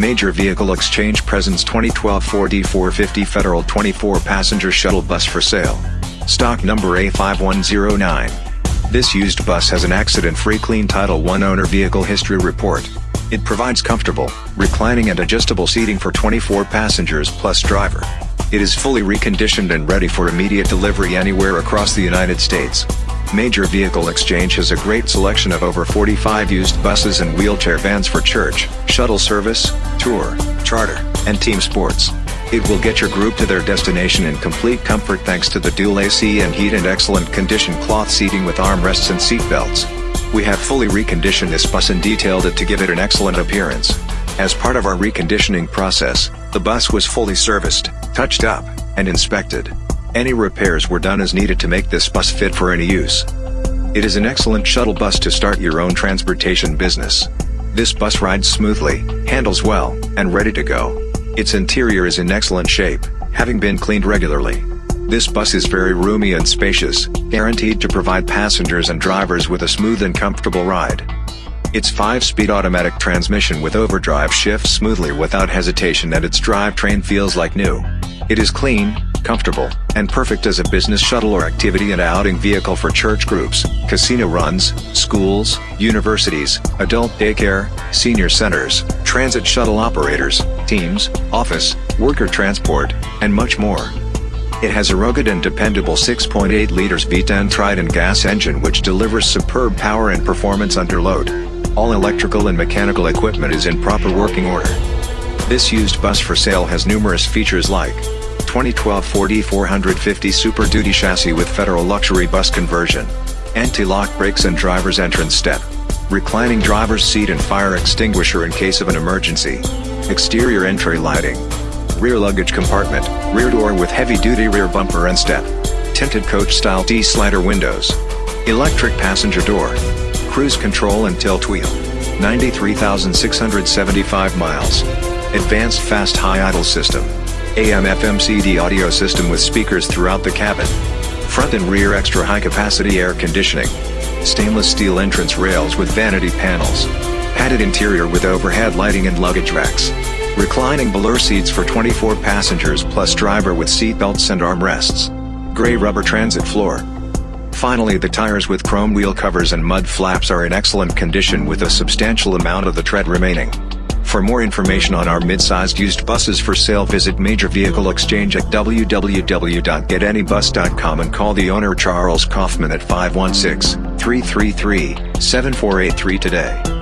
Major Vehicle Exchange presents 2012 Ford E450 Federal 24-passenger shuttle bus for sale. Stock number A5109. This used bus has an accident-free clean Title I owner vehicle history report. It provides comfortable, reclining and adjustable seating for 24 passengers plus driver. It is fully reconditioned and ready for immediate delivery anywhere across the United States. Major Vehicle Exchange has a great selection of over 45 used buses and wheelchair vans for church, shuttle service, tour, charter, and team sports. It will get your group to their destination in complete comfort thanks to the dual AC and heat and excellent condition cloth seating with armrests and seat belts. We have fully reconditioned this bus and detailed it to give it an excellent appearance. As part of our reconditioning process, the bus was fully serviced, touched up, and inspected. Any repairs were done as needed to make this bus fit for any use. It is an excellent shuttle bus to start your own transportation business. This bus rides smoothly, handles well, and ready to go. Its interior is in excellent shape, having been cleaned regularly. This bus is very roomy and spacious, guaranteed to provide passengers and drivers with a smooth and comfortable ride. Its 5-speed automatic transmission with overdrive shifts smoothly without hesitation and its drivetrain feels like new. It is clean, comfortable, and perfect as a business shuttle or activity and outing vehicle for church groups, casino runs, schools, universities, adult daycare, senior centers, transit shuttle operators, teams, office, worker transport, and much more. It has a rugged and dependable 6.8 liters V10 Triton gas engine which delivers superb power and performance under load. All electrical and mechanical equipment is in proper working order. This used bus for sale has numerous features like 2012 Ford E450 Super Duty chassis with Federal Luxury Bus conversion, anti-lock brakes and driver's entrance step, reclining driver's seat and fire extinguisher in case of an emergency, exterior entry lighting, rear luggage compartment, rear door with heavy-duty rear bumper and step, tinted coach-style T-slider windows, electric passenger door, cruise control and tilt wheel, 93,675 miles, advanced fast high idle system, AM FM CD audio system with speakers throughout the cabin. Front and rear extra high capacity air conditioning. Stainless steel entrance rails with vanity panels. Padded interior with overhead lighting and luggage racks. Reclining velour seats for 24 passengers plus driver with seat belts and armrests. Gray rubber transit floor. Finally the tires with chrome wheel covers and mud flaps are in excellent condition with a substantial amount of the tread remaining. For more information on our mid-sized used buses for sale visit Major Vehicle Exchange at www.getanybus.com and call the owner Charles Kaufman at 516-333-7483 today.